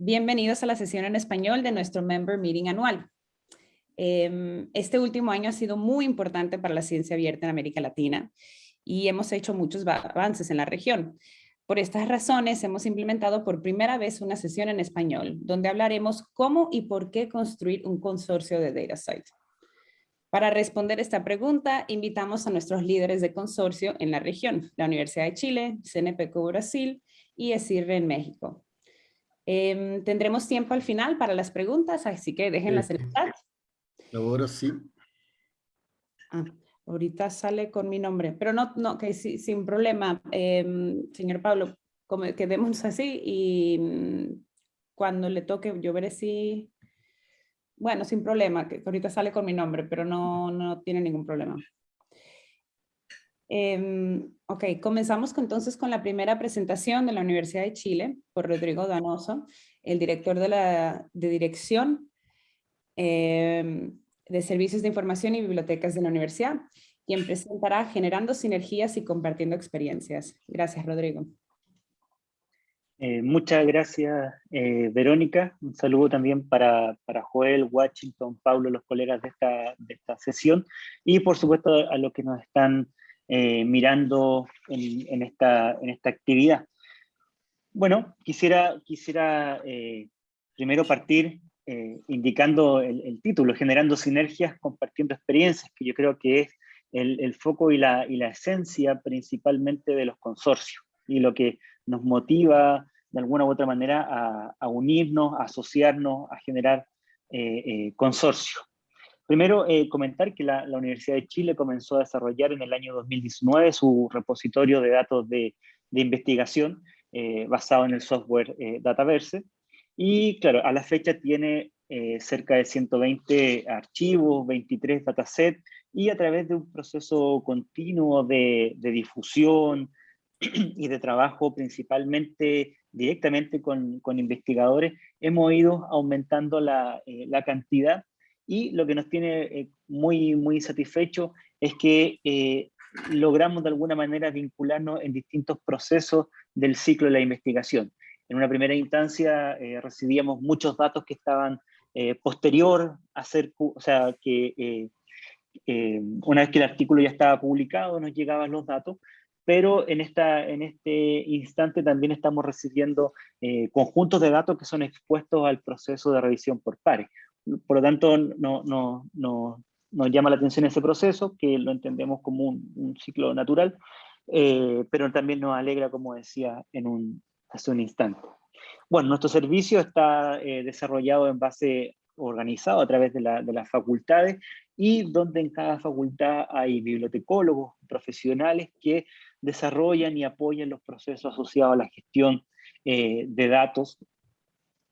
Bienvenidos a la sesión en español de nuestro Member Meeting anual. Em, este último año ha sido muy importante para la ciencia abierta en América Latina y hemos hecho muchos avances en la región. Por estas razones hemos implementado por primera vez una sesión en español donde hablaremos cómo y por qué construir un consorcio de DataSite. Para responder esta pregunta, invitamos a nuestros líderes de consorcio en la región, la Universidad de Chile, CNPq Brasil y ESIRRE en México. Em, tendremos tiempo al final para las preguntas, así que déjenlas en el chat. Ahora sí. Ah, ahorita sale con mi nombre, pero no, no, que sí, sin problema. Em, señor Pablo, como quedemos así y mm, cuando le toque yo veré si bueno, sin problema, que ahorita sale con mi nombre, pero no, no tiene ningún problema. Em, ok, comenzamos entonces con la primera presentación de la Universidad de Chile por Rodrigo Danoso, el director de la de dirección em, de Servicios de Información y Bibliotecas de la Universidad, quien presentará Generando Sinergias y Compartiendo Experiencias. Gracias, Rodrigo. Eh, muchas gracias, eh, Verónica. Un saludo también para, para, Joel, Washington, Pablo, los colegas de esta, de esta sesión, y por supuesto a los que nos están eh, mirando en, esta, actividad. Bueno, quisiera, quisiera primero partir indicando el, título, Generando Sinergias, Compartiendo Experiencias, que yo creo que es el, foco y la, esencia principalmente de los consorcios y lo que nos motiva de alguna u otra manera a, unirnos, a asociarnos, a generar eh, eh, consorcios. Primero, eh, comentar que la, Universidad de Chile comenzó a desarrollar en el año 2019 su repositorio de datos de, investigación basado en el software Dataverse. Y claro, a la fecha tiene cerca de 120 archivos, 23 datasets, y a través de un proceso continuo de, de difusión, y de trabajo principalmente directamente con, con investigadores, hemos ido aumentando la, eh, la, cantidad y lo que nos tiene eh, muy, muy satisfecho es que eh, logramos de alguna manera vincularnos en distintos procesos del ciclo de la investigación. En una primera instancia recibíamos muchos datos que estaban posterior a ser, o sea, que una vez que el artículo ya estaba publicado nos llegaban los datos, pero en, esta, en este instante también estamos recibiendo eh, conjuntos de datos que son expuestos al proceso de revisión por pares. Por lo tanto, no, no, no, nos llama la atención ese proceso, que lo entendemos como un, ciclo natural, eh, pero también nos alegra, como decía en un, hace un instante. Bueno, nuestro servicio está eh, desarrollado en base organizado a través de, la, de, las facultades y donde en cada facultad hay bibliotecólogos profesionales que desarrollan y apoyan los procesos asociados a la gestión eh, de datos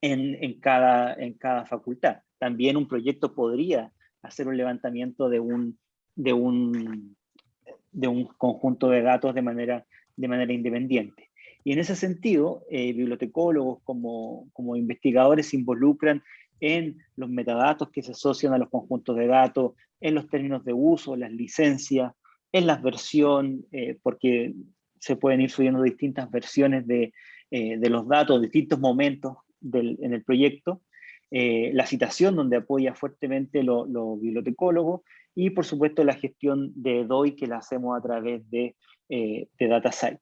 en, en, cada, en cada facultad. También un proyecto podría hacer un levantamiento de un, de un, de un conjunto de datos de manera, de manera independiente. Y en ese sentido, eh, bibliotecólogos como, como investigadores se involucran en los metadatos que se asocian a los conjuntos de datos, en los términos de uso, las licencias, en las versiones, eh, porque se pueden ir subiendo distintas versiones de, eh, de los datos, distintos momentos en el proyecto, eh, la citación donde apoya fuertemente los bibliotecólogos y por supuesto la gestión de DOI que la hacemos a través de, de DataSite.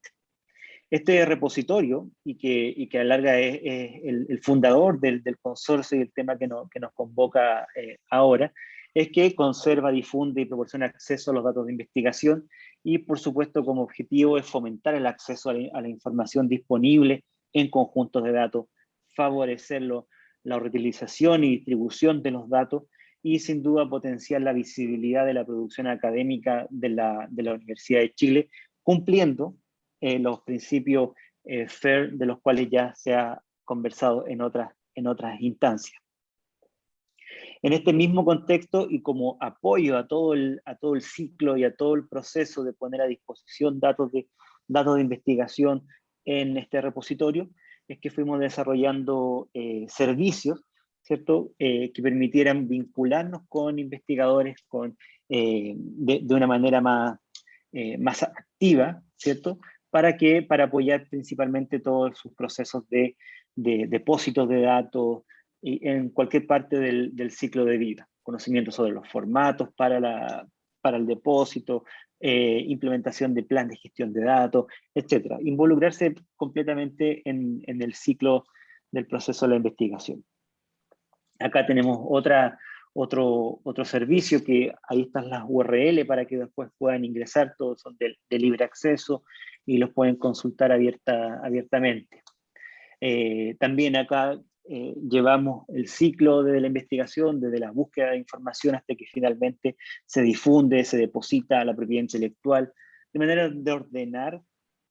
Este repositorio, y que, y que a la larga es, el, fundador del, consorcio y el tema que, no, que nos convoca ahora, es que conserva, difunde y proporciona acceso a los datos de investigación y por supuesto como objetivo es fomentar el acceso a la, información disponible en conjuntos de datos, favorecerlo, la reutilización y distribución de los datos y sin duda potenciar la visibilidad de la producción académica de la, de la Universidad de Chile, cumpliendo eh, los principios eh, FAIR de los cuales ya se ha conversado en otras, en otras instancias. En este mismo contexto y como apoyo a todo, el, a todo el ciclo y a todo el proceso de poner a disposición datos de, datos de investigación en este repositorio, es que fuimos desarrollando eh, servicios ¿cierto? Eh, que permitieran vincularnos con investigadores con, eh, de, de, una manera más, más activa, ¿cierto? Para, para apoyar principalmente todos sus procesos de, depósitos de datos, y en cualquier parte del, del, ciclo de vida. Conocimiento sobre los formatos para, la, para el depósito, eh, implementación de plan de gestión de datos, etc. Involucrarse completamente en, el ciclo del proceso de la investigación. Acá tenemos otro, otro servicio que ahí están las URL para que después puedan ingresar, todos son de, libre acceso y los pueden consultar abierta, abiertamente. Eh, también acá eh, llevamos el ciclo de la investigación, desde la búsqueda de información hasta que finalmente se difunde, se deposita la propiedad intelectual, de manera de ordenar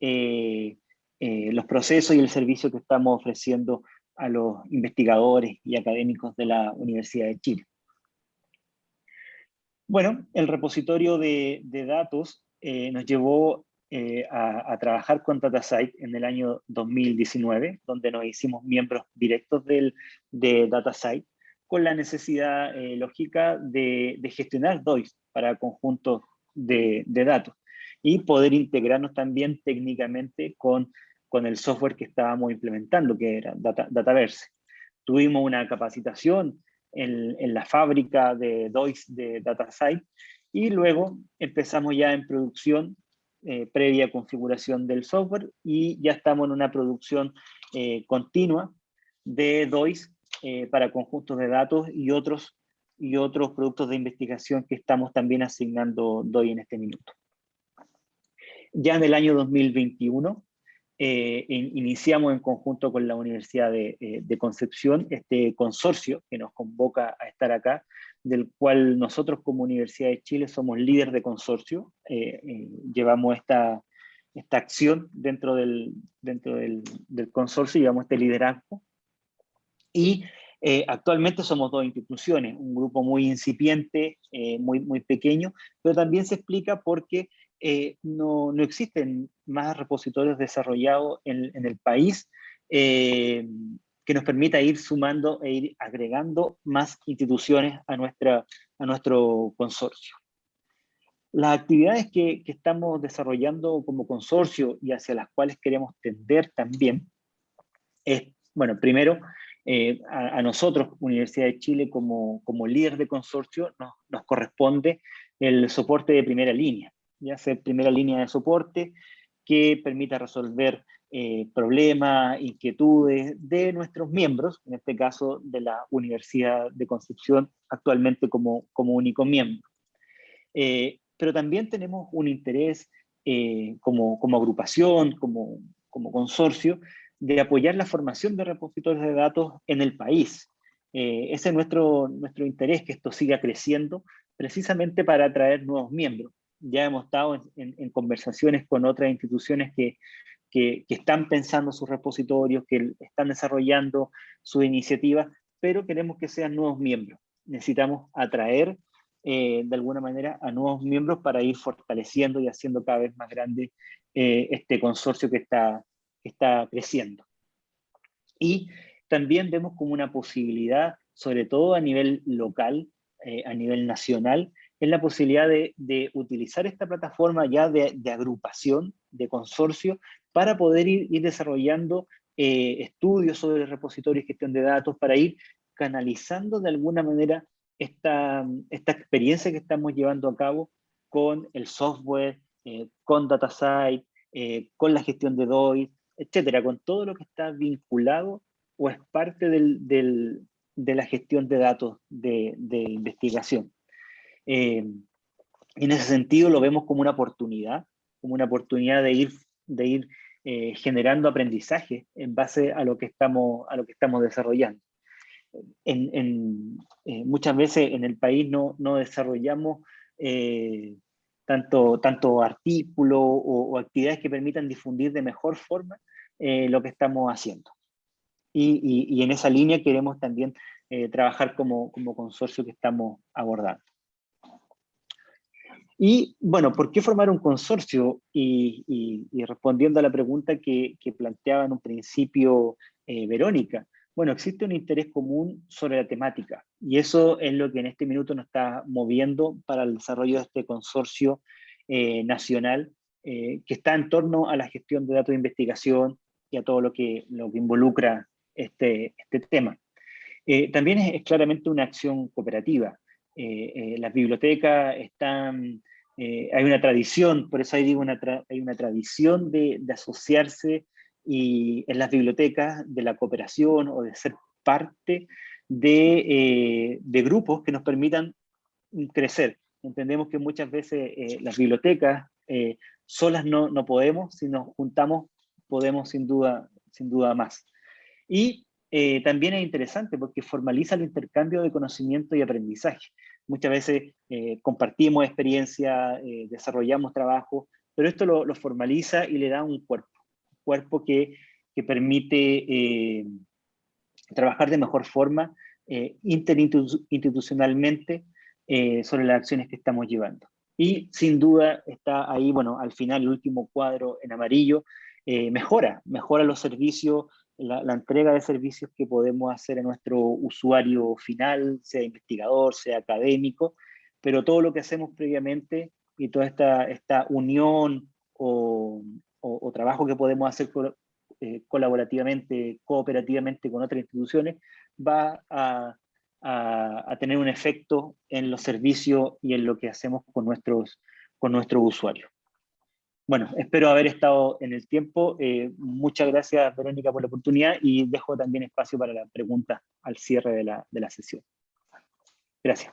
eh, los procesos y el servicio que estamos ofreciendo a los investigadores y académicos de la Universidad de Chile. Bueno, el repositorio de, datos eh, nos llevó eh, a, trabajar con DataSite en el año 2019, donde nos hicimos miembros directos del, de DataSite, con la necesidad eh, lógica de, gestionar DOIs para conjuntos de, datos y poder integrarnos también técnicamente con, con el software que estábamos implementando, que era Dataverse. Tuvimos una capacitación en, la fábrica de DOIS de DataSite y luego empezamos ya en producción eh, previa configuración del software y ya estamos en una producción eh, continua de DOIS eh, para conjuntos de datos y otros, y otros productos de investigación que estamos también asignando DOI en este minuto. Ya en el año 2021 eh, iniciamos en conjunto con la Universidad de, Concepción este consorcio que nos convoca a estar acá, del cual nosotros como Universidad de Chile somos líder de consorcio, eh, llevamos esta, esta acción dentro del, dentro del, consorcio, llevamos este liderazgo, y actualmente somos dos instituciones, un grupo muy incipiente, muy, muy pequeño, pero también se explica porque eh, no, no, existen más repositorios desarrollados en, el país eh, que nos permita ir sumando e ir agregando más instituciones a, nuestra, a nuestro consorcio. Las actividades que, que, estamos desarrollando como consorcio y hacia las cuales queremos tender también es, bueno, primero, eh, a, nosotros, Universidad de Chile, como, como líder de consorcio, nos, nos corresponde el soporte de primera línea ya sea primera línea de soporte que permita resolver eh, problemas, inquietudes de nuestros miembros, en este caso de la Universidad de Concepción, actualmente como, como único miembro. Eh, pero también tenemos un interés eh, como, como agrupación, como, como consorcio, de apoyar la formación de repositorios de datos en el país. ese es nuestro, nuestro interés, que esto siga creciendo, precisamente para atraer nuevos miembros ya hemos estado en, conversaciones con otras instituciones que, que, están pensando sus repositorios, que están desarrollando sus iniciativas, pero queremos que sean nuevos miembros. Necesitamos atraer eh, de alguna manera a nuevos miembros para ir fortaleciendo y haciendo cada vez más grande eh, este consorcio que está, está creciendo. Y también vemos como una posibilidad, sobre todo a nivel local, eh, a nivel nacional, es la posibilidad de, utilizar esta plataforma ya de, agrupación, de consorcio, para poder ir, desarrollando eh, estudios sobre repositorios gestión de datos, para ir canalizando de alguna manera esta, esta experiencia que estamos llevando a cabo con el software, eh, con DataSite, eh, con la gestión de DOI, etcétera, con todo lo que está vinculado o es parte de la gestión de datos de investigación. Eh, en ese sentido lo vemos como una oportunidad, como una oportunidad de ir, eh, generando aprendizaje en base a lo que estamos, desarrollando. Eh, muchas veces en el país no, desarrollamos tanto, tanto artículos o, actividades que permitan difundir de mejor forma lo que estamos haciendo. Y, y, en esa línea queremos también trabajar como consorcio que estamos abordando. Y bueno, ¿por qué formar un consorcio? Y, respondiendo a la pregunta que, planteaba en un principio eh, Verónica, bueno, existe un interés común sobre la temática y eso es lo que en este minuto nos está moviendo para el desarrollo de este consorcio eh, nacional eh, que está en torno a la gestión de datos de investigación y a todo lo que, lo que involucra este, este tema. También es, claramente una acción cooperativa. las bibliotecas están, hay una tradición, por eso ahí digo, una hay una tradición de, de asociarse y en las bibliotecas de la cooperación o de ser parte de, de grupos que nos permitan crecer. Entendemos que muchas veces eh, las bibliotecas eh, solas no, no, podemos, si nos juntamos podemos sin duda, sin duda más. Y eh, también es interesante porque formaliza el intercambio de conocimiento y aprendizaje. Muchas veces compartimos experiencia, desarrollamos trabajo, pero esto lo, formaliza y le da un cuerpo, un cuerpo que, que permite trabajar de mejor forma interinstitucionalmente eh, sobre las acciones que estamos llevando. Y sin duda está ahí, bueno, al final el último cuadro en amarillo, eh, mejora, mejora los servicios, la, entrega de servicios que podemos hacer a nuestro usuario final, sea investigador, sea académico, pero todo lo que hacemos previamente y toda esta, esta unión o, o, trabajo que podemos hacer eh, colaborativamente, cooperativamente con otras instituciones, va a a, tener un efecto en los servicios y en lo que hacemos con nuestros, con nuestros usuarios. Bueno, espero haber estado en el tiempo. Eh, muchas gracias, Verónica, por la oportunidad y dejo también espacio para la pregunta al cierre de la, de la sesión. Gracias.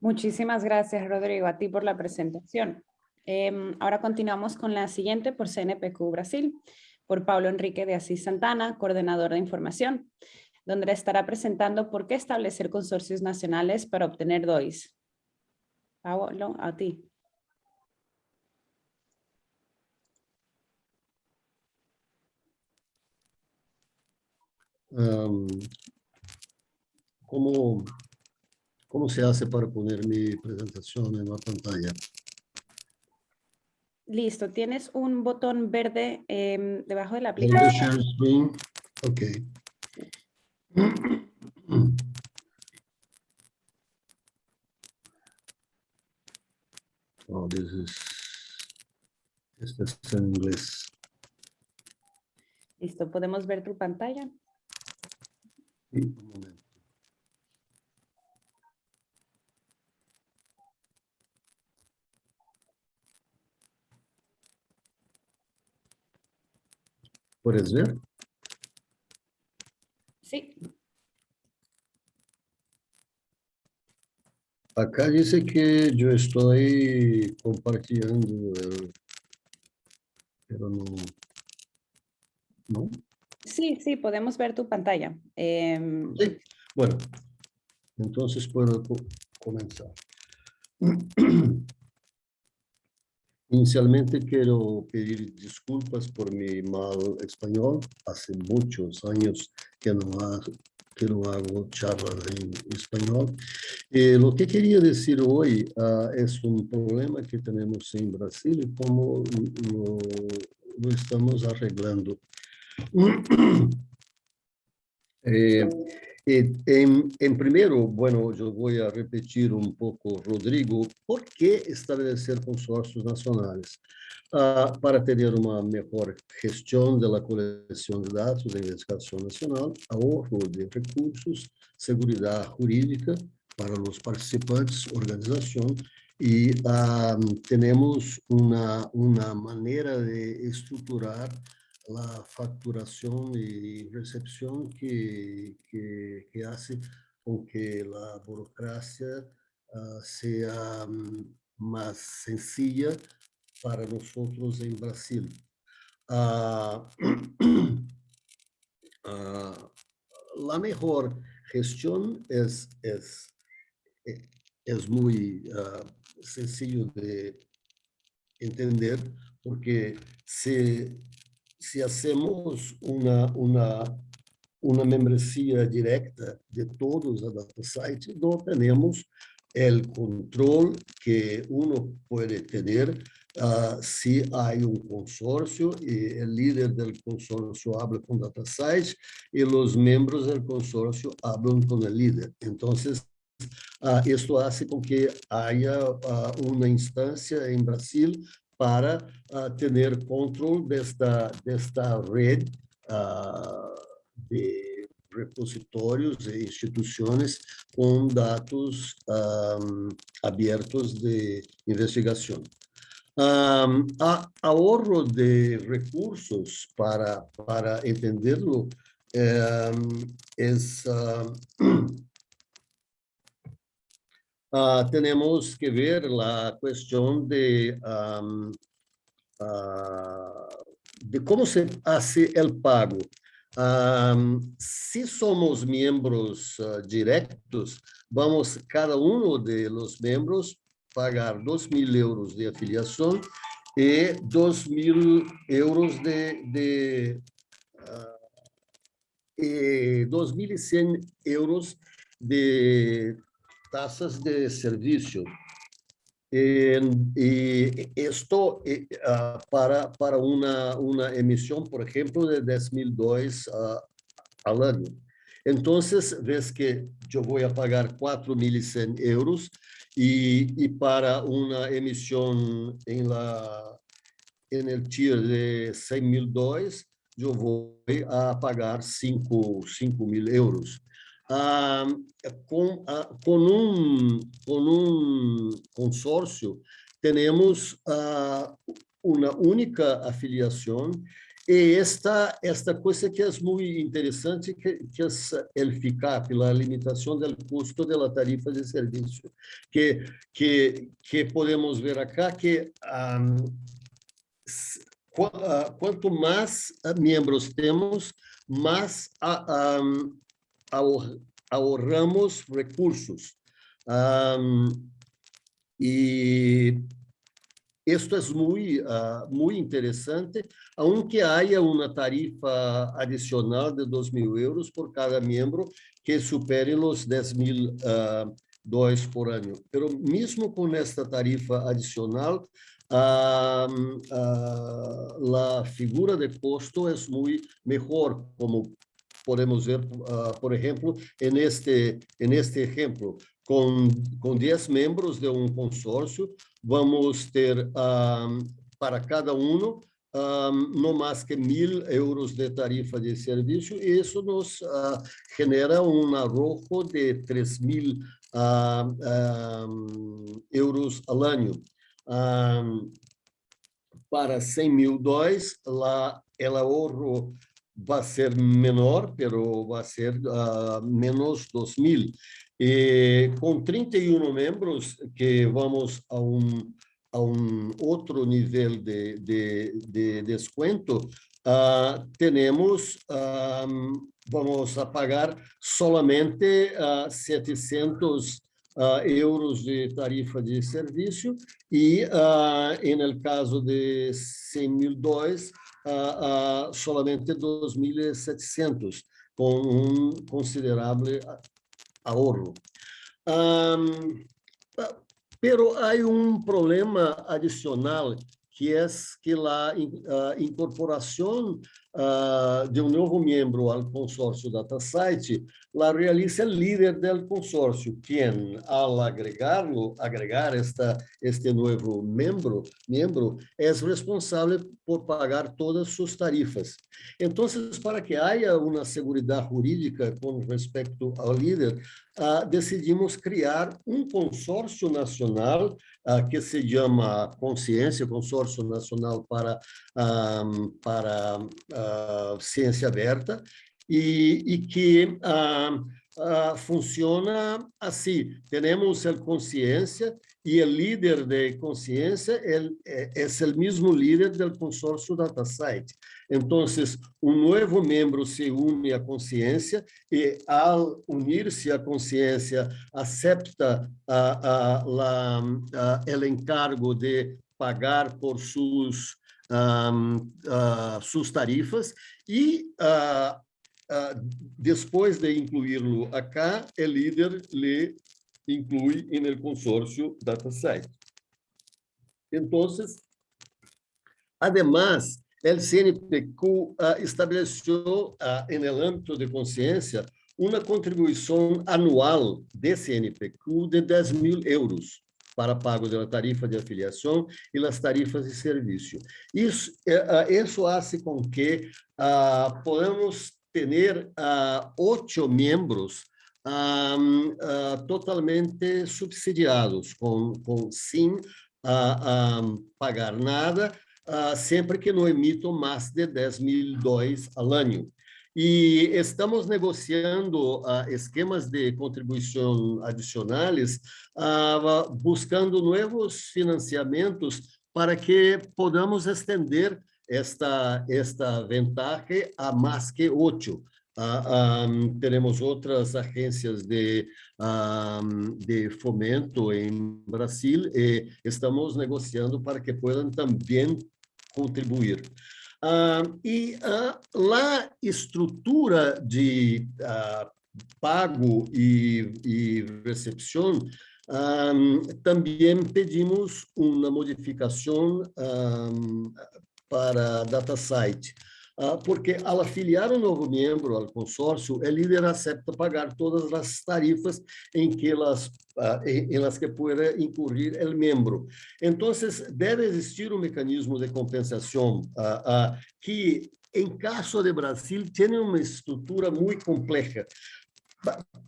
Muchísimas gracias, Rodrigo, a ti por la presentación. Em, ahora continuamos con la siguiente por CNPq Brasil, por Pablo Enrique de Asís Santana, coordinador de información donde estará presentando por qué establecer consorcios nacionales para obtener DOIs. Pablo, a ti. ¿Cómo, ¿Cómo se hace para poner mi presentación en la pantalla? Listo, tienes un botón verde em, debajo de la aplicación. Ok. Oh, this is, este es en inglés. Listo, ¿podemos ver tu pantalla? ¿Puedes ver? Sí. Acá dice que yo estoy compartiendo, pero no. ¿No? Sí, sí, podemos ver tu pantalla. Em, sí. Bueno, entonces puedo comenzar. Inicialmente quiero pedir disculpas por mi mal español. Hace muchos años que no, que no hago charlas en español. Eh, lo que quería decir hoy uh, es un problema que tenemos en Brasil y cómo lo, lo estamos arreglando. Eh, en, en, primero, bueno, yo voy a repetir un poco, Rodrigo, ¿por qué establecer consorcios nacionales? Uh, para tener uma melhor gestão da coleção de dados da investigação nacional, ahorro de recursos, segurança jurídica para os participantes, organização, e uh, temos uma, uma maneira de estruturar la facturación y recepción que, que, hace con que la burocracia uh, sea um, más sencilla para nosotros en Brasil. Uh, uh, la mejor gestión es, es, es muy sencillo de entender porque se si hacemos una, una, una membresía directa de todos los datasite, no tenemos el control que uno puede tener uh, si hay un consorcio y el líder del consorcio habla con DataSite y los miembros del consorcio hablan con el líder. Entonces, uh, esto hace con que haya uh, una instancia en Brasil para uh, ter controle desta, desta rede uh, de repositórios e instituições com dados um, abertos de investigação. Um, a ahorro de recursos para, para entenderlo um, es, uh, tenemos que ver la cuestión de, uh, de cómo se hace el pago. se somos membros directos, vamos cada um de los membros pagar 2 mil euros de afiliação e 2 mil euros de, de uh, e 2.100 euros de taxas de serviço. E, e isto uh, para, para uma, uma emissão, por exemplo, de 10 mil dólares uh, ao ano. Então, vês que eu vou pagar 4.100 euros e, e para uma emissão em la em el tier de 100 mil dólares, eu vou a pagar 5, 5 mil euros. Ah, com, ah, com, um, com um consórcio, temos ah, uma única afiliação e esta, esta coisa que é muito interessante, que, que é o FICAP, a limitação do custo da tarifa de serviço, que, que, que podemos ver aqui que um, quanto mais membros temos, mais ahorramos recursos. E Esto es muy, uh, muy interesante, aunque haya una tarifa adicional de 2 mil euros por cada miembro que supere los 10 mil uh, dólares por año. Pero mesmo com esta tarifa adicional, uh, la figura de costo é muito melhor, como podemos ver, uh, por exemplo, en este, en este ejemplo, com, com 10 membros de um consórcio, vamos ter um, para cada um, um no mais que mil euros de tarifa de serviço, e isso nos uh, genera um arrojo de 3 mil uh, euros ao ano. Para 100 mil dólares, lá, o ahorro vai ser menor, pero vai ser uh, menos 2 mil. E com 31 membros, que vamos a um, a um outro nível de, de, de desconto, uh, temos, um, vamos a pagar solamente uh, 700 uh, euros de tarifa de serviço e, uh, em caso de 100 mil dólares, uh, uh, solamente 2.700, com um considerável ahorro. Um, pero hay un problema adicional que é que a incorporação uh, de um novo membro ao consórcio DataSite la realiza el líder del consorcio, quien al agregarlo, agregar esta, este nuevo miembro, miembro, es responsable por pagar todas sus tarifas. Entonces, para que haya una seguridad jurídica con respecto al líder, uh, decidimos criar um consórcio nacional uh, que se chama Consciência, Consórcio Nacional para, um, para Ciência Aberta, e, e que ah, ah, funciona assim. Temos a consciência e o líder de consciência é, é, é o mesmo líder do consórcio DataSite. Então, um novo membro se une à consciência e, ao unir-se à consciência, aceita o encargo de pagar por um, uh, suas tarifas e uh, Uh, depois de incluí-lo acá, o líder le inclui no consórcio DataSite. Então, además, o CNPq uh, estabeleceu, uh, no âmbito de consciência, uma contribuição anual de CNPq de 10 mil euros para pago da tarifa de afiliação e as tarifas de serviço. Isso, isso faz com que uh, podemos tener uh, ocho miembros um, uh, totalmente subsidiados, com, com sem uh, pagar nada, sempre que não emitam mais de 10 mil dólares ao ano. E estamos negociando uh, esquemas de contribuição adicionais, uh, buscando novos financiamentos para que podamos estender esta, esta vantagem a mais que oito. Uh, um, teremos outras agências de, de fomento em Brasil e estamos negociando para que possam também contribuir. Uh, e uh, a estrutura de uh, pago e, e recepção, também pedimos uma modificação para DataSite. Ah, porque ao afiliar um novo membro ao consórcio, o líder aceita pagar todas as tarifas em que elas ah, em, las que pueda incurrir o membro. Então, deve existir um mecanismo de compensação ah, que, em caso de Brasil, tem uma estrutura muito complexa.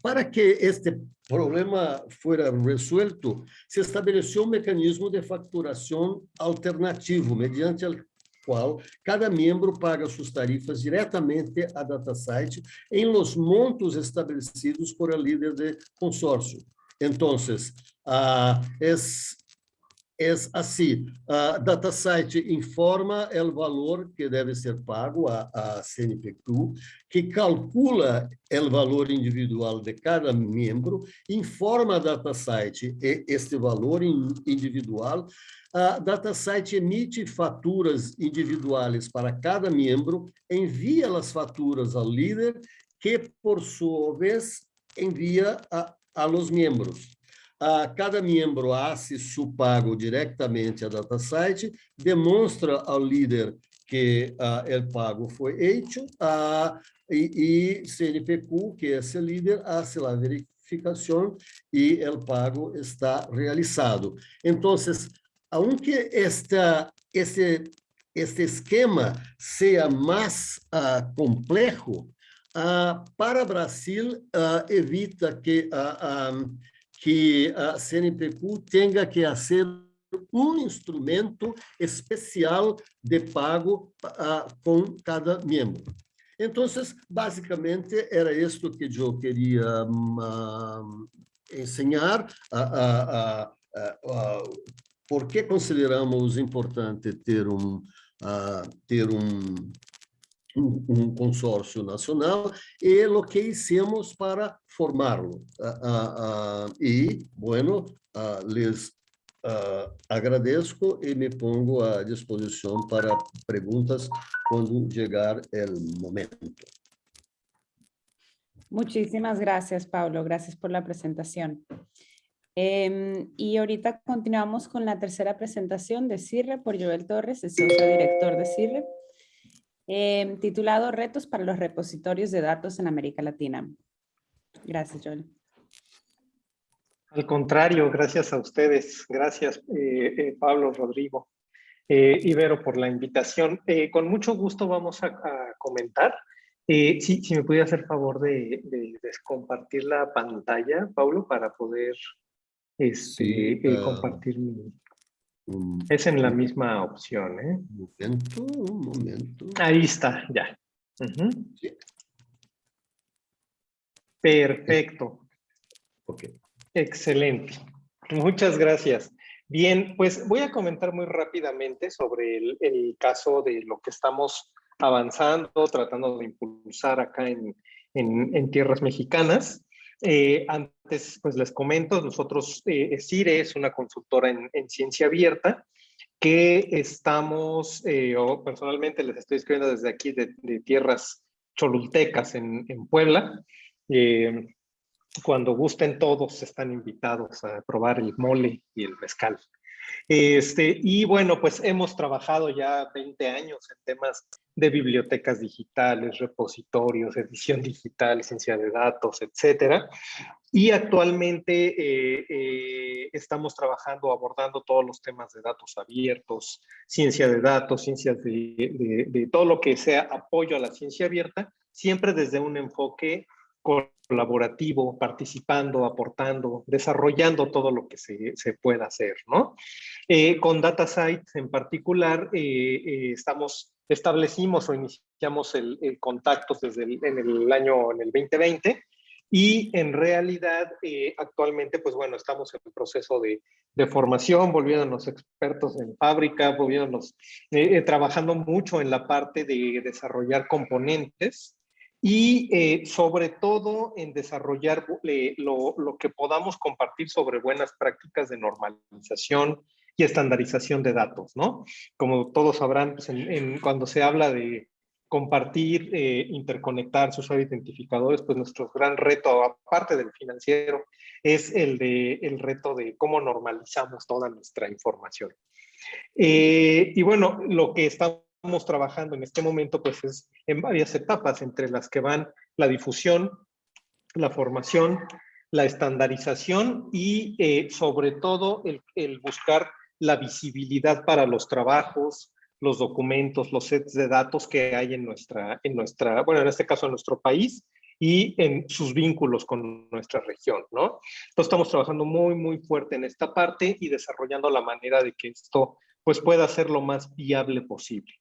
Para que este problema fuera resuelto, se estabeleceu um mecanismo de facturação alternativo, mediante o qual cada membro paga suas tarifas diretamente a DataSite em los montos estabelecidos por el líder de consórcio. Então, uh, es, es assim, a DataSite informa o valor que deve ser pago a, a CNPq, que calcula o valor individual de cada membro, informa a DataSite este valor individual a DataSite emite faturas individuais para cada membro, envia as faturas ao líder, que, por sua vez, envia a, a membros. A cada membro hace seu pago diretamente a DataSite, demonstra ao líder que uh, pago foi feito, uh, e, e CNPq, que é esse líder, hace a verificação e o pago está realizado. Então, aunque esta, este, este esquema seja mais uh, complexo, uh, para Brasil uh, evita que, um, que a CNPq tenha que fazer um instrumento especial de pago com cada membro. Então, basicamente, era isto que eu queria um, ensinar. a, por que consideramos importante ter um, uh, ter um, um, um, consórcio nacional e o que hicimos para formá-lo. Uh, uh, e, bueno, les agradeço e me pongo à disposição para perguntas quando chegar o momento. Muchísimas gracias, Paulo. Gracias por la presentación. Em, y ahorita continuamos con la tercera presentación de CIRRE por Joel Torres, el socio director de CIRRE, em, titulado Retos para los repositorios de datos en América Latina. Gracias, Joel. Al contrario, gracias a ustedes. Gracias, eh, eh, Pablo, Rodrigo, eh, Ibero, por la invitación. con mucho gusto vamos a, comentar. si, si, me pudiera hacer favor de, de, de, compartir la pantalla, Pablo, para poder este, sí, uh, compartir mi... Un, es en la misma opción, ¿eh? Un momento, un momento. Ahí está, ya. Uh -huh. sí. Perfecto. Ok. Excelente. Muchas gracias. Bien, pues voy a comentar muy rápidamente sobre el, el caso de lo que estamos avanzando, tratando de impulsar acá en, en, en tierras mexicanas. Eh, antes, pues les comento, nosotros, eh, CIRE es una consultora en, ciencia abierta que estamos, eh, personalmente les estoy escribiendo desde aquí de, tierras cholultecas en, en Puebla. Eh, cuando gusten todos están invitados a probar el mole y el mezcal. Este, y bueno, pues hemos trabajado ya 20 años en temas de bibliotecas digitales, repositorios, edición digital, ciencia de datos, etcétera. Y actualmente eh, eh, estamos trabajando, abordando todos los temas de datos abiertos, ciencia de datos, ciencias de, de, todo lo que sea apoyo a la ciencia abierta siempre desde un enfoque colaborativo, participando, aportando, desarrollando todo lo que se, se pueda hacer, ¿no? Eh, con DataSite en particular, eh, eh, estamos, establecimos o iniciamos el, el contacto desde el, en el año, en el 2020, y en realidad, actualmente, pues bueno, estamos en un proceso de, de formación, volviéndonos expertos en fábrica, volviéndonos, trabajando mucho en la parte de desarrollar componentes y eh, sobre todo en desarrollar eh, lo, lo, que podamos compartir sobre buenas prácticas de normalización y estandarización de datos, ¿no? Como todos sabrán, pues cuando se habla de compartir, eh, interconectar sus identificadores, pues nuestro gran reto, aparte del financiero, es el, de, el reto de cómo normalizamos toda nuestra información. Eh, y bueno, lo que estamos estamos trabajando en este momento pues es en varias etapas, entre las que van la difusión, la formación, la estandarización y eh, sobre todo el, el, buscar la visibilidad para los trabajos, los documentos, los sets de datos que hay en nuestra, en nuestra, bueno, en este caso en nuestro país y en sus vínculos con nuestra región, ¿no? Entonces estamos trabajando muy, muy fuerte en esta parte y desarrollando la manera de que esto pues pueda ser lo más viable posible.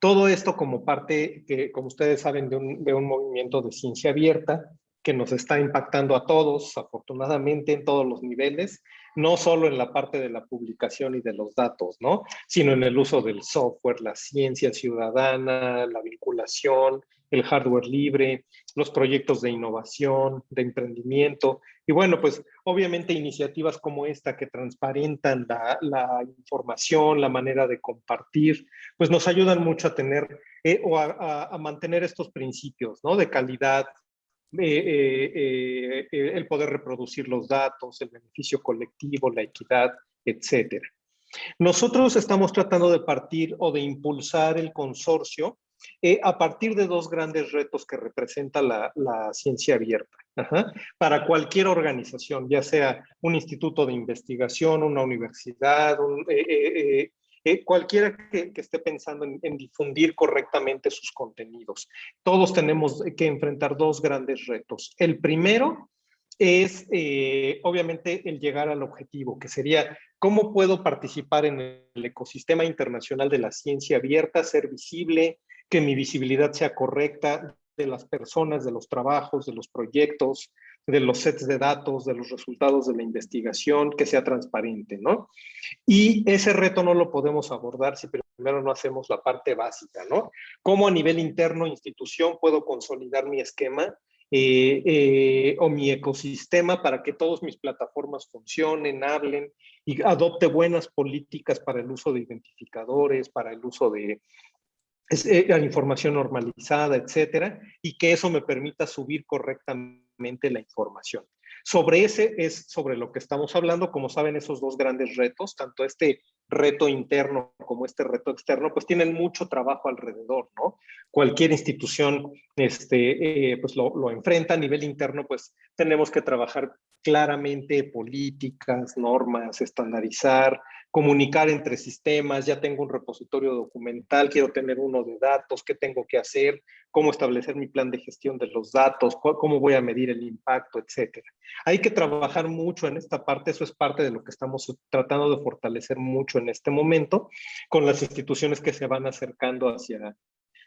Todo esto como parte, como ustedes saben, de un, de un movimiento de ciencia abierta que nos está impactando a todos, afortunadamente, en todos los niveles, no solo en la parte de la publicación y de los datos, ¿no? Sino en el uso del software, la ciencia ciudadana, la vinculación, el hardware libre, los proyectos de innovación, de emprendimiento. Y bueno, pues obviamente iniciativas como esta que transparentan la, información, la manera de compartir, pues nos ayudan mucho a tener eh, o a, mantener estos principios, ¿no? De calidad, eh, eh, el poder reproducir los datos, el beneficio colectivo, la equidad, etcétera. Nosotros estamos tratando de partir o de impulsar el consorcio eh, a partir de dos grandes retos que representa la, ciencia abierta. Para cualquier organización, ya sea un instituto de investigación, una universidad, un, eh, eh, cualquiera que, esté pensando en, difundir correctamente sus contenidos. Todos tenemos que enfrentar dos grandes retos. El primero es, obviamente, el llegar al objetivo, que sería cómo puedo participar en el ecosistema internacional de la ciencia abierta, ser visible, que mi visibilidad sea correcta de las personas, de los trabajos, de los proyectos, de los sets de datos, de los resultados de la investigación, que sea transparente, ¿no? Y ese reto no lo podemos abordar si primero no hacemos la parte básica, ¿no? ¿Cómo a nivel interno, institución, puedo consolidar mi esquema eh, eh, o mi ecosistema para que todas mis plataformas funcionen, hablen y adopte buenas políticas para el uso de identificadores, para el uso de eh, la información normalizada, etcétera, y que eso me permita subir correctamente la información. Sobre ese es sobre lo que estamos hablando, como saben, esos dos grandes retos, tanto este reto interno como este reto externo, pues tienen mucho trabajo alrededor, ¿no? Cualquier institución este, eh, pues lo, enfrenta a nivel interno, pues tenemos que trabajar claramente políticas, normas, estandarizar, comunicar entre sistemas, ya tengo un repositorio documental, quiero tener uno de datos, qué tengo que hacer, cómo establecer mi plan de gestión de los datos, cómo voy a medir el impacto, etcétera. Hay que trabajar mucho en esta parte, eso es parte de lo que estamos tratando de fortalecer mucho en este momento con las instituciones que se van acercando hacia,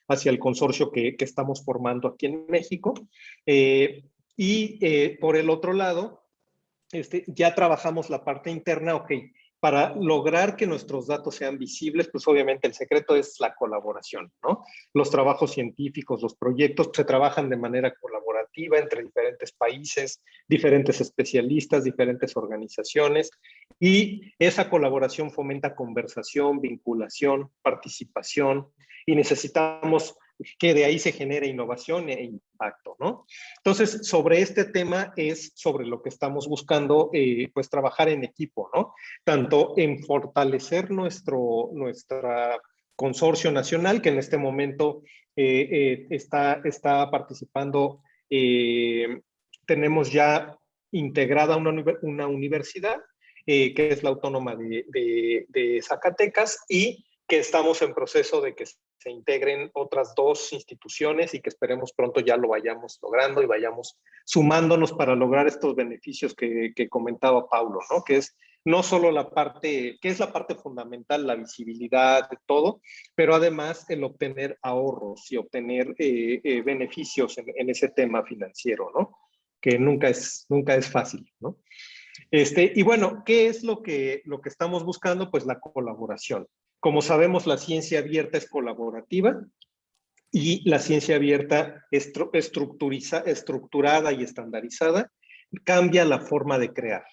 hacia el consorcio que, que estamos formando aquí en México. Eh, y eh, por el otro lado, este, ya trabajamos la parte interna, ok, para lograr que nuestros datos sean visibles, pues obviamente el secreto es la colaboración, ¿no? Los trabajos científicos, los proyectos se trabajan de manera colaborativa entre diferentes países, diferentes especialistas, diferentes organizaciones, y esa colaboración fomenta conversación, vinculación, participación, y necesitamos que de ahí se genere innovación e impacto, ¿no? Entonces, sobre este tema es sobre lo que estamos buscando, eh, pues, trabajar en equipo, ¿no? Tanto en fortalecer nuestro, nuestra consorcio nacional, que en este momento eh, eh, está, está participando, eh, tenemos ya integrada una, una universidad, que es la Autónoma de, de Zacatecas, y que estamos en proceso de que se integren otras dos instituciones y que esperemos pronto ya lo vayamos logrando y vayamos sumándonos para lograr estos beneficios que, comentaba Paulo, ¿no? Que es no solo la parte, que es la parte fundamental, la visibilidad de todo, pero además el obtener ahorros y obtener eh, eh, beneficios en, en, ese tema financiero, ¿no? Que nunca es, nunca es fácil, ¿no? Este, y bueno, ¿qué es lo que, lo que estamos buscando? Pues la colaboración. Como sabemos, la ciencia abierta es colaborativa y la ciencia abierta estructurada y estandarizada cambia la forma de crear.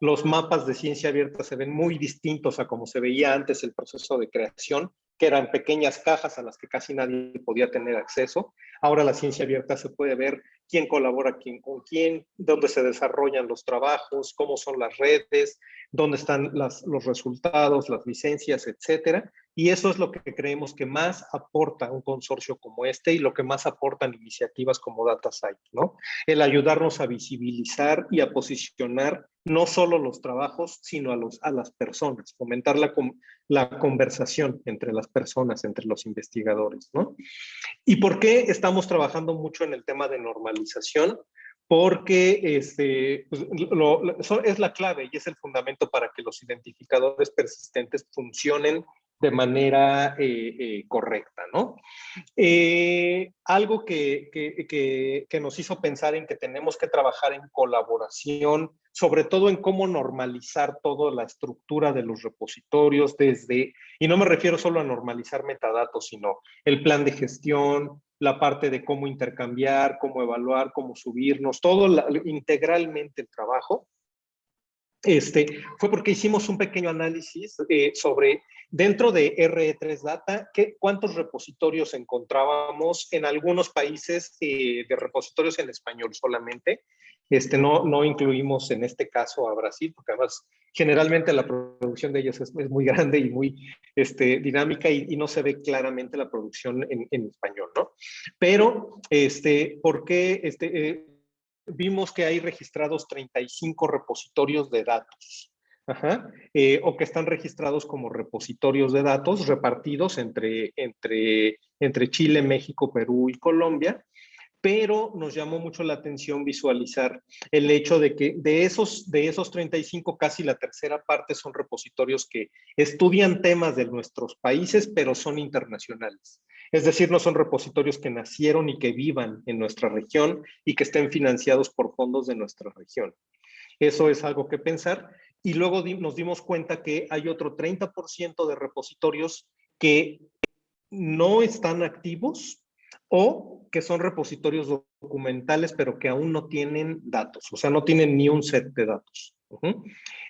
Los mapas de ciencia abierta se ven muy distintos a como se veía antes el proceso de creación, que eran pequeñas cajas a las que casi nadie podía tener acceso. Ahora la ciencia abierta se puede ver quién colabora quién con quién, dónde se desarrollan los trabajos, cómo son las redes, dónde están los resultados, las licencias, etcétera. Y eso es lo que creemos que más aporta un consorcio como este y lo que más aportan iniciativas como DataSite, ¿no? El ayudarnos a visibilizar y a posicionar no solo los trabajos, sino a, los, a las personas, fomentar la, la conversación entre las personas, entre los investigadores, ¿no? ¿Y por qué estamos trabajando mucho en el tema de normalización? porque este, pues, es la clave y es el fundamento para que los identificadores persistentes funcionen de manera eh, eh, correcta, ¿no? Eh, algo que, que, que, nos hizo pensar en que tenemos que trabajar en colaboración, sobre todo en cómo normalizar toda la estructura de los repositorios desde, y no me refiero solo a normalizar metadatos, sino el plan de gestión, la parte de cómo intercambiar, cómo evaluar, cómo subirnos, todo integralmente el trabajo, este, fue porque hicimos un pequeño análisis eh, sobre dentro de RE3 Data, ¿qué, cuántos repositorios encontrábamos en algunos países eh, de repositorios en español solamente. Este, no, incluimos en este caso a Brasil, porque además generalmente la producción de ellos es, es muy grande y muy este, dinámica y, no se ve claramente la producción en, en español, ¿no? Pero, este, ¿por qué este, eh, vimos que hay registrados 35 repositorios de datos. Eh, o que están registrados como repositorios de datos repartidos entre, entre, entre Chile, México, Perú y Colombia, pero nos llamó mucho la atención visualizar el hecho de que de esos, de esos 35, casi la tercera parte son repositorios que estudian temas de nuestros países, pero son internacionales. Es decir, no son repositorios que nacieron y que vivan en nuestra región y que estén financiados por fondos de nuestra región. Eso es algo que pensar. Y luego nos dimos cuenta que hay otro 30% de repositorios que no están activos o que son repositorios documentales, pero que aún no tienen datos, o sea, no tienen ni un set de datos.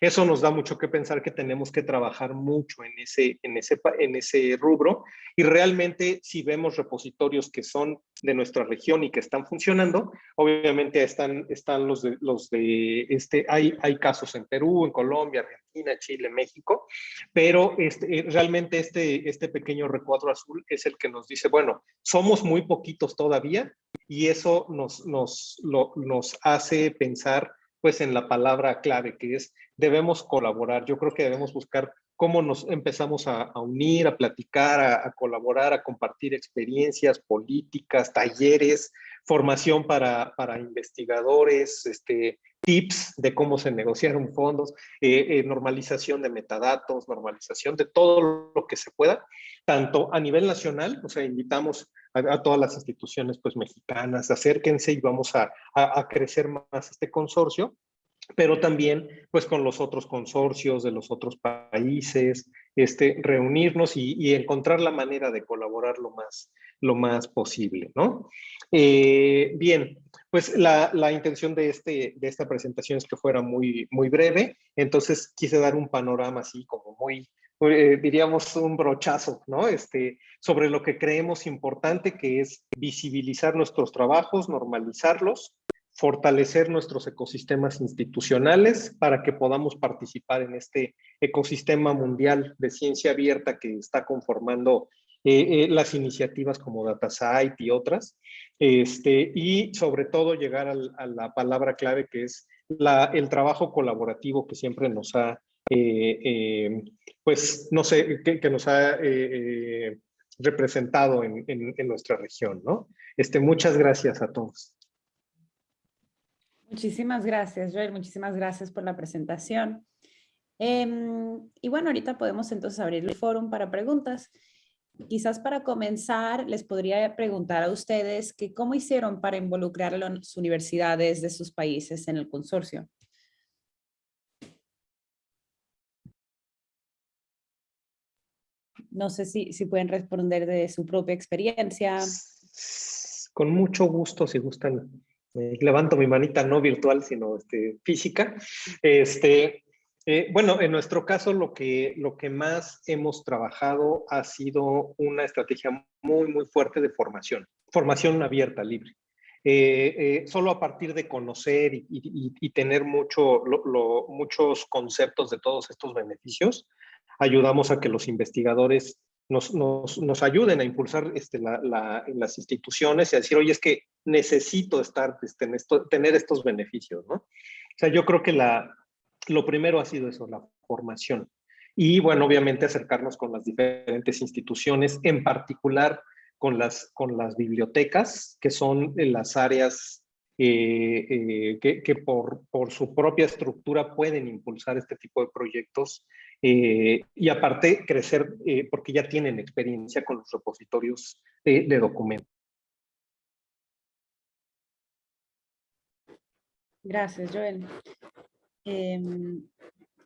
Eso nos da mucho que pensar que tenemos que trabajar mucho en ese, en, ese, en ese rubro y realmente si vemos repositorios que son de nuestra región y que están funcionando, obviamente están, están los de, los de este, hay, hay casos en Perú, en Colombia, Argentina, Chile, México, pero este, realmente este, este pequeño recuadro azul es el que nos dice, bueno, somos muy poquitos todavía y eso nos, nos, lo, nos hace pensar pues en la palabra clave que es debemos colaborar. Yo creo que debemos buscar cómo nos empezamos a, unir, a platicar, a, a, colaborar, a compartir experiencias, políticas, talleres, formación para, para investigadores, este, tips de cómo se negociaron fondos, eh, eh, normalización de metadatos, normalización de todo lo que se pueda, tanto a nivel nacional, o sea, invitamos a, todas las instituciones pues mexicanas, acérquense y vamos a, a, a crecer más este consorcio, pero también pues con los otros consorcios de los otros países, este, reunirnos y, y encontrar la manera de colaborar lo más, lo más posible, ¿no? Eh, bien, pues la, la, intención de, este, de esta presentación es que fuera muy, muy breve, entonces quise dar un panorama así como muy, eh, diríamos un brochazo, ¿no? Este, sobre lo que creemos importante que es visibilizar nuestros trabajos, normalizarlos, fortalecer nuestros ecosistemas institucionales para que podamos participar en este ecosistema mundial de ciencia abierta que está conformando eh, eh, las iniciativas como DataSite y otras, este, y sobre todo llegar a la palabra clave que es el trabajo colaborativo que siempre nos ha, pues, no sé, que, nos ha representado en, en, nuestra región, ¿no? Este, muchas gracias a todos. Muchísimas gracias, Joel. Muchísimas gracias por la presentación. Em, y bueno, ahorita podemos entonces abrir el foro para preguntas. Quizás para comenzar, les podría preguntar a ustedes que cómo hicieron para involucrar a las universidades de sus países en el consorcio. No sé si, si pueden responder de su propia experiencia. Con mucho gusto, si gustan. levanto mi manita no virtual, sino este, física. Este, eh, bueno, en nuestro caso lo que, lo que más hemos trabajado ha sido una estrategia muy, muy fuerte de formación. Formación abierta, libre. Eh, eh, solo a partir de conocer y, tener mucho, muchos conceptos de todos estos beneficios, ayudamos a que los investigadores nos, nos, nos ayuden a impulsar este, la, las instituciones y a decir, oye, es que necesito estar, este, esto, tener estos beneficios, ¿no? O sea, yo creo que la, lo primero ha sido eso, la formación. Y bueno, obviamente acercarnos con las diferentes instituciones, en particular con las, con las bibliotecas, que son las áreas eh, eh, que, por, por, su propia estructura pueden impulsar este tipo de proyectos eh, y aparte crecer porque ya tienen experiencia con los repositorios de, documentos. Gracias, Joel. Em,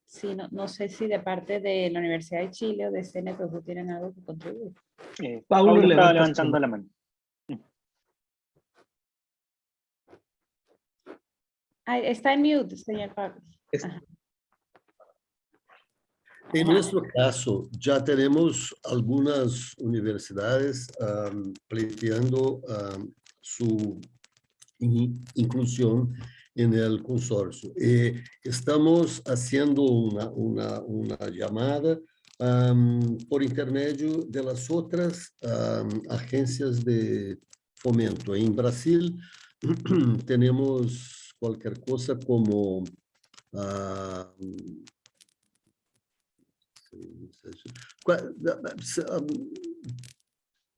sí, no, no, sé si de parte de la Universidad de Chile o de CNPF tienen algo que contribuir. Pablo, levantando la mano. Está en mute, señor Pablo. En nuestro caso, ya tenemos algunas universidades planteando su inclusión en el consorcio. Eh, estamos haciendo una, una, una llamada por intermedio de las otras agencias de fomento. En Brasil tenemos cualquier cosa como uh,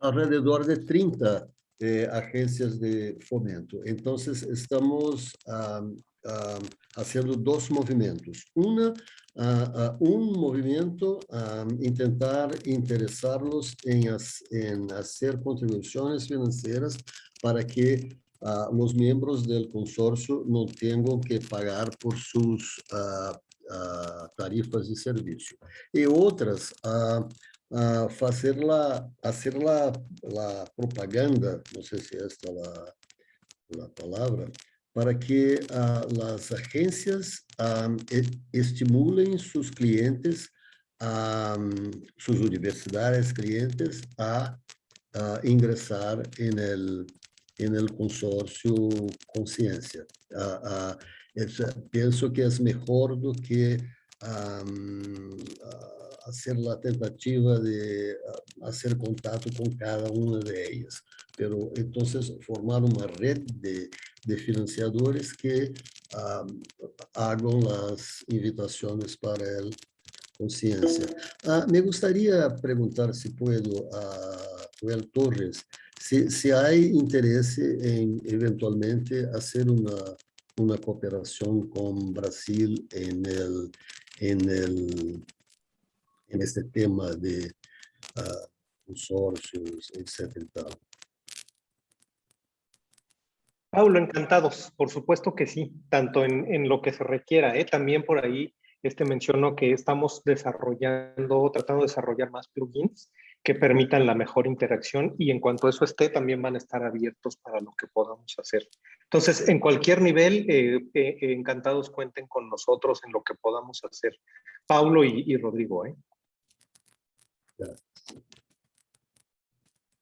alrededor de 30 eh, agencias de fomento. Entonces, estamos um, um, haciendo dos movimentos. Una, uh, uh, un movimiento, um, intentar interesarlos en, en hacer contribuciones financieras para que uh, los miembros del consorcio no tengan que pagar por sus uh, uh, tarifas de servicio. Y otras, hacer, la, hacer la, la, propaganda, no sé si esta es la, la palabra, para que las agencias um, estimulen sus clientes, um, sus universidades clientes a, a ingresar en el en el consorcio Conciencia. Uh, que es mejor do que um, hacer la tentativa de hacer contacto con cada una de ellas. Entonces formar una red de, de financiadores que um, hagan las invitaciones para el conciencia. Uh, me gustaría preguntar si puedo a Joel Torres, se, se hay interés en eventualmente hacer una, una cooperación con Brasil en, el, en, el, en este tema de uh, consorcios, etcétera. Paulo, encantados, por supuesto que sí, tanto en, en lo que se requiera, ¿eh? también por ahí este menciono que estamos desarrollando, tratando de desarrollar más plugins que permitan la mejor interacción y en cuanto eso esté, también van a estar abiertos para lo que podamos hacer. Entonces, en cualquier nivel, eh, eh, eh, encantados cuenten con nosotros en lo que podamos hacer. Paulo y, Rodrigo. ¿eh?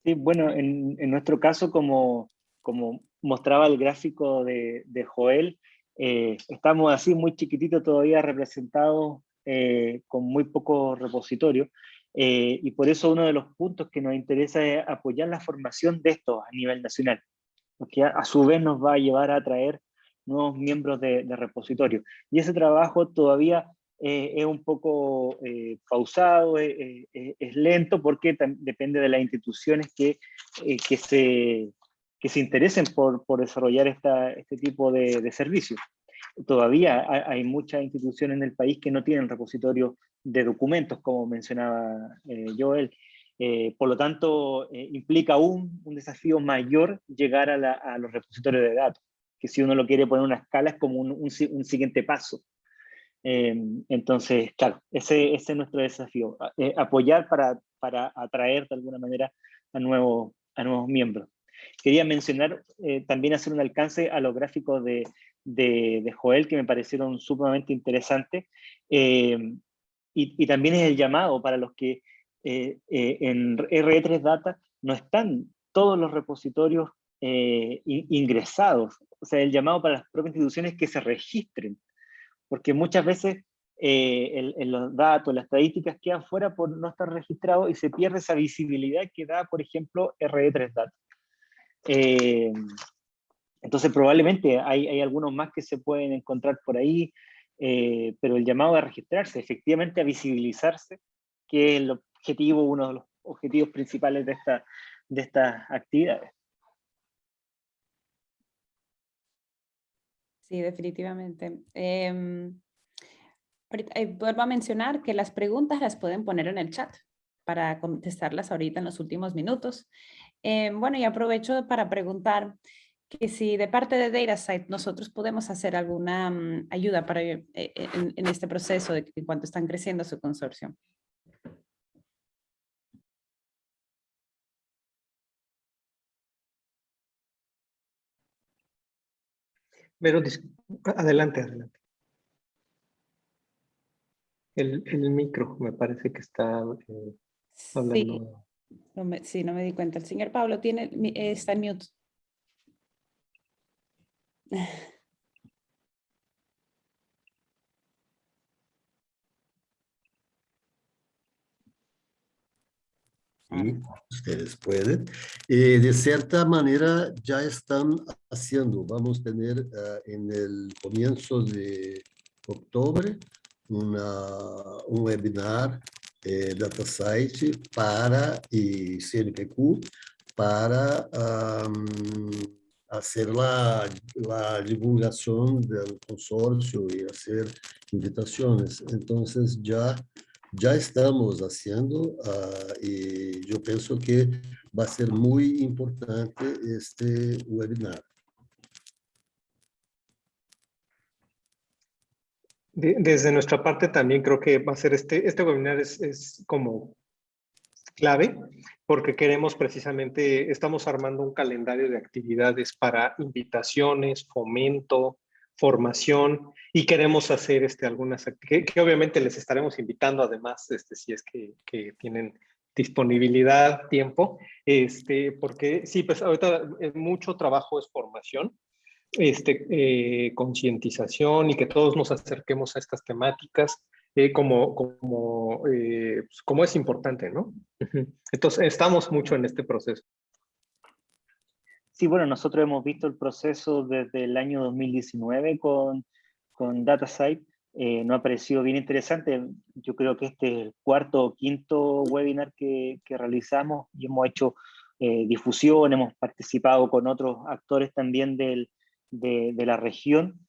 Sí, bueno, en, nuestro caso, como, como mostraba el gráfico de, de Joel, estamos así muy chiquititos todavía representados con muy poco repositorio. Eh, y por eso uno de los puntos que nos interesa es apoyar la formación de estos a nivel nacional, porque a, su vez nos va a llevar a traer nuevos miembros de, repositorio. Y ese trabajo todavía es un poco pausado, es lento, porque depende de las instituciones que, que, se, que se interesen por, por desarrollar esta, este tipo de, de servicios todavía hay muchas instituciones en el país que no tienen repositorio de documentos, como mencionaba eh, Joel. Eh, por lo tanto, eh, implica un, un, desafío mayor llegar a, los repositorios de datos, que si uno lo quiere poner en una escala es como un, siguiente paso. entonces, claro, ese, es nuestro desafío, apoyar para, para, atraer de alguna manera a, nuevo, a nuevos miembros. Quería mencionar, también hacer un alcance a los gráficos de, de, Joel que me parecieron sumamente interesantes. Eh, y, también es el llamado para los que eh, eh, en R3 Data no están todos los repositorios ingresados. O sea, el llamado para las propias instituciones que se registren. Porque muchas veces en, los datos, las estadísticas quedan fuera por no estar registrados y se pierde esa visibilidad que da, por ejemplo, RE3 Data. Entonces probablemente hay, hay, algunos más que se pueden encontrar por ahí, eh, pero el llamado a registrarse, efectivamente a visibilizarse, que es el objetivo, uno de los objetivos principales de, esta, de estas actividades. Sí, definitivamente. Eh, vuelvo a mencionar que las preguntas las pueden poner en el chat para contestarlas ahorita en los últimos minutos. Em, bueno, y aprovecho para preguntar, que si de parte de DataSite nosotros podemos hacer alguna mm, ayuda para, eh, eh, en, este proceso de en cuanto están creciendo su consorcio. Pero adelante, adelante. El, el, micro me parece que está eh, hablando. Sí no, me, sí, no me di cuenta. El señor Pablo tiene, está en mute. Sí, ustedes pueden. Eh, de cierta manera ya están haciendo, vamos a tener uh, en el comienzo de octubre una, un webinar eh, DataSite para y CNPq para um, hacer la, divulgación del consorcio y hacer invitaciones. Entonces ya, ya estamos haciendo uh, y yo pienso que va a ser muy importante este webinar. desde nuestra parte también creo que va a ser este, este webinar es, es como clave porque queremos precisamente, estamos armando un calendario de actividades para invitaciones, fomento, formación y queremos hacer este, algunas que, que obviamente les estaremos invitando además este, si es que, que, tienen disponibilidad, tiempo, este, porque sí, pues ahorita mucho trabajo es formación, este, eh, concientización y que todos nos acerquemos a estas temáticas eh, como, como, eh, pues, como es importante, ¿no? Entonces, estamos mucho en este proceso. Sí, bueno, nosotros hemos visto el proceso desde el año 2019 con, con DataSite. Eh, nos ha parecido bien interesante. Yo creo que este es el cuarto o quinto webinar que, que realizamos y hemos hecho eh, difusión, hemos participado con otros actores también del, de, de la región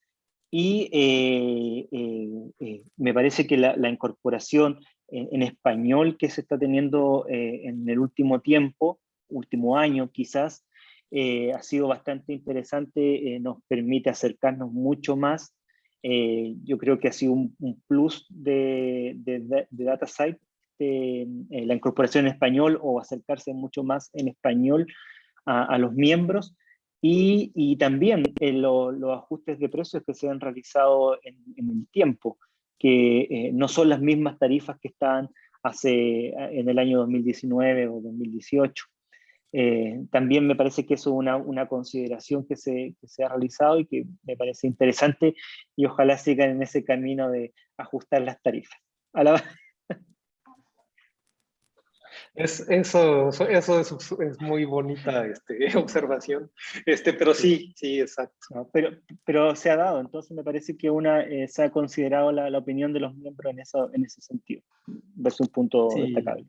y eh, eh, eh, me parece que la, incorporación en, español que se está teniendo en el último tiempo, último año quizás, ha sido bastante interesante, nos permite acercarnos mucho más. yo creo que ha sido un, plus de, de, de DataSite, la incorporación en español o acercarse mucho más en español a, a los miembros. Y, y también eh, los ajustes de precios que se han realizado en, el tiempo, que eh, no son las mismas tarifas que estaban hace, en el año 2019 o 2018. Eh, también me parece que eso es una, una consideración que se, que se, ha realizado y que me parece interesante y ojalá sigan en ese camino de ajustar las tarifas. A la... Es, eso, eso es, es, muy bonita este, observación, este, pero sí, sí, exacto. pero, pero se ha dado, entonces me parece que una eh, se ha considerado la, la, opinión de los miembros en, eso, en ese sentido, es un punto sí. destacable.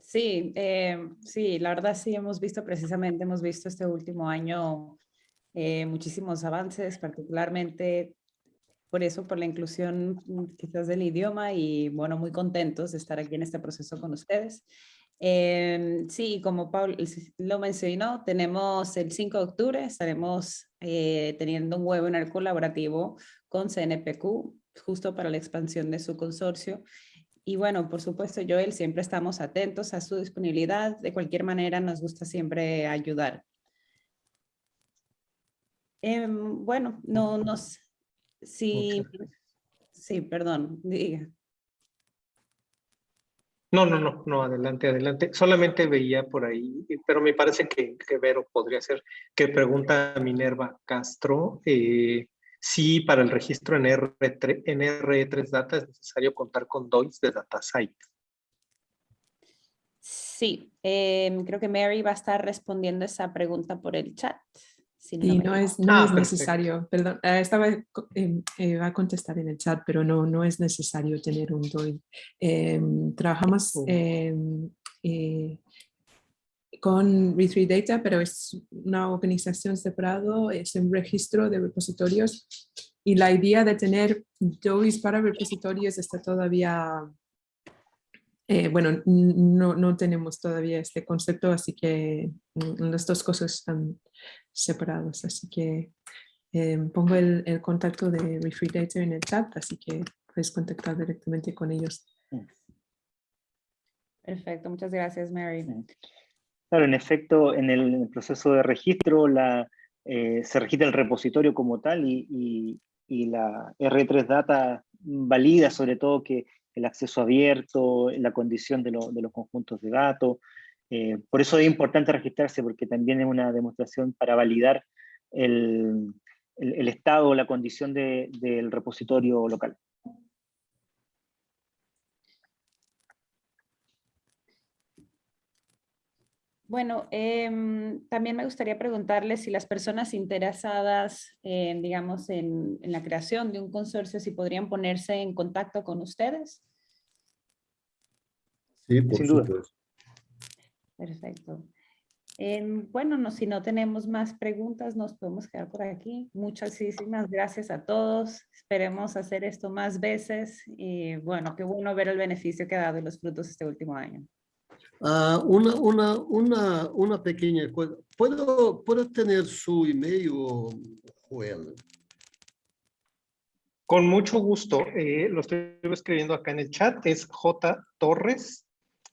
Sí, eh, sí, la verdad sí hemos visto precisamente, hemos visto este último año eh, muchísimos avances, particularmente por eso, por la inclusión mm, quizás del idioma y bueno, muy contentos de estar aquí en este proceso con ustedes. Eh, sí, como Paul lo mencionó, tenemos el 5 de octubre, estaremos eh, teniendo un webinar colaborativo con CNPq, justo para la expansión de su consorcio. Y bueno, por supuesto, Joel, siempre estamos atentos a su disponibilidad. De cualquier manera, nos gusta siempre ayudar. Eh, bueno, no nos Sí, sí, perdón, diga. No, no, no, no, adelante, adelante. Solamente veía por ahí, pero me parece que, que Vero podría ser, que pregunta a Minerva Castro, eh, si para el registro en, R3, en RE3 Data es necesario contar con DOIs de DataSite. Sí, eh, creo que Mary va a estar respondiendo esa pregunta por el chat. Si no, sí, no es, no ah, es necesario, perdón, uh, estaba, eh, eh, va a contestar en el chat, pero no, no es necesario tener un DOI. Eh, trabajamos con Re3 Data, pero es una organización separada, es un registro de repositorios y la idea de tener DOIs para repositorios está todavía eh, bueno, no, no, tenemos todavía este concepto, así que mm, las dos cosas están separadas. Así que eh, pongo el, el, contacto de Refree Data en el chat, así que puedes contactar directamente con ellos. Perfecto, muchas gracias, Mary. Claro, en efecto, en el proceso de registro la, eh, se registra el repositorio como tal y, y, y la R3 Data valida sobre todo que el acceso abierto, la condición de, lo, de los conjuntos de datos. Eh, por eso es importante registrarse, porque también es una demostración para validar el, el, estado o la condición de, del repositorio local. Bueno, eh, también me gustaría preguntarle si las personas interesadas, eh, digamos, en, en, la creación de un consorcio, si podrían ponerse en contacto con ustedes. Sí, por Sin supuesto. Duda. Perfecto. Eh, bueno, no, si no tenemos más preguntas, nos podemos quedar por aquí. Muchísimas gracias a todos. Esperemos hacer esto más veces. Y bueno, qué bueno ver el beneficio que ha dado y los frutos este último año. Uh, una, una, una, una pequeña cosa. ¿Puedo, ¿Puedo tener su email, Joel? Con mucho gusto. Eh, lo estoy escribiendo acá en el chat. Es jtorres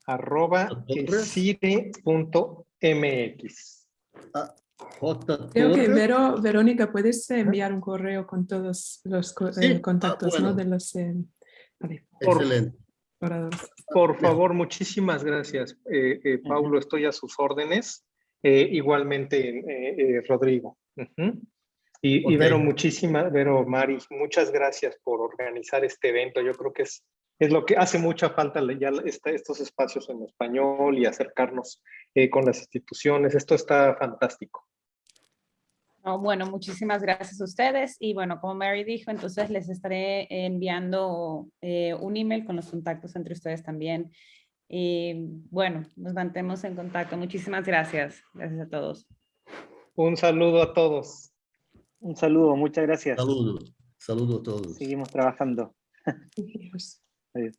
arroba cire.mx. Ah, Creo que Vero, Verónica, ¿puedes enviar un correo con todos los sí. eh, contactos ah, bueno. ¿no? de los... Eh, vale. Excelente. Para por favor, muchísimas gracias, eh, eh, Paulo. Estoy a sus órdenes. Eh, igualmente, eh, Rodrigo. Uh -huh. y, okay. y, Vero, muchísimas, Vero, Mari, muchas gracias por organizar este evento. Yo creo que es, es lo que hace mucha falta ya está, estos espacios en español y acercarnos con las instituciones. Esto está fantástico. Oh, bueno, muchísimas gracias a ustedes y bueno, como Mary dijo, entonces les estaré enviando eh, un email con los contactos entre ustedes también. Y bueno, nos mantemos en contacto. Muchísimas gracias. Gracias a todos. Un saludo a todos. Un saludo, muchas gracias. Saludos. Saludos a todos. Seguimos trabajando. Adiós. Adiós.